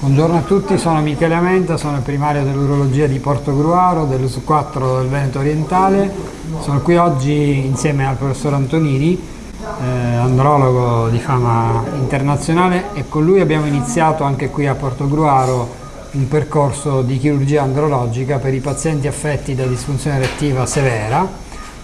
Buongiorno a tutti, sono Michele Amenta, sono il primario dell'urologia di Portogruaro, dell'US4 del Veneto Orientale. Sono qui oggi insieme al professor Antonini, eh, andrologo di fama internazionale e con lui abbiamo iniziato anche qui a Portogruaro un percorso di chirurgia andrologica per i pazienti affetti da disfunzione erettiva severa,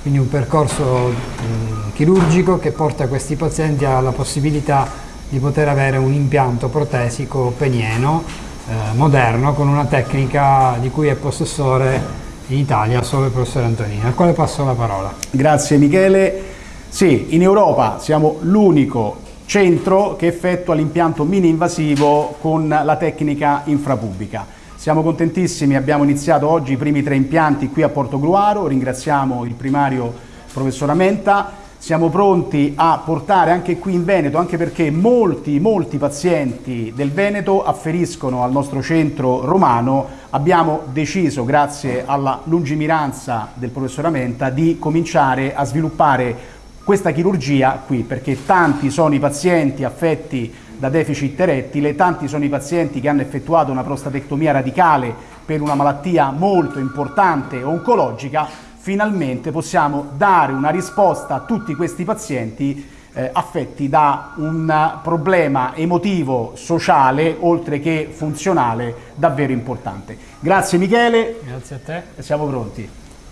quindi un percorso mh, chirurgico che porta questi pazienti alla possibilità di poter avere un impianto protesico penieno eh, moderno con una tecnica di cui è possessore in Italia solo il professore Antonini, al quale passo la parola. Grazie Michele. Sì, in Europa siamo l'unico centro che effettua l'impianto mini invasivo con la tecnica infrapubblica. Siamo contentissimi, abbiamo iniziato oggi i primi tre impianti qui a Portogruaro, ringraziamo il primario professor Amenta, siamo pronti a portare anche qui in Veneto, anche perché molti, molti pazienti del Veneto afferiscono al nostro centro romano, abbiamo deciso, grazie alla lungimiranza del professor Amenta, di cominciare a sviluppare questa chirurgia qui, perché tanti sono i pazienti affetti da deficit erettile, tanti sono i pazienti che hanno effettuato una prostatectomia radicale per una malattia molto importante oncologica finalmente possiamo dare una risposta a tutti questi pazienti eh, affetti da un problema emotivo, sociale, oltre che funzionale, davvero importante. Grazie Michele. Grazie a te. Siamo pronti.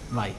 Vai.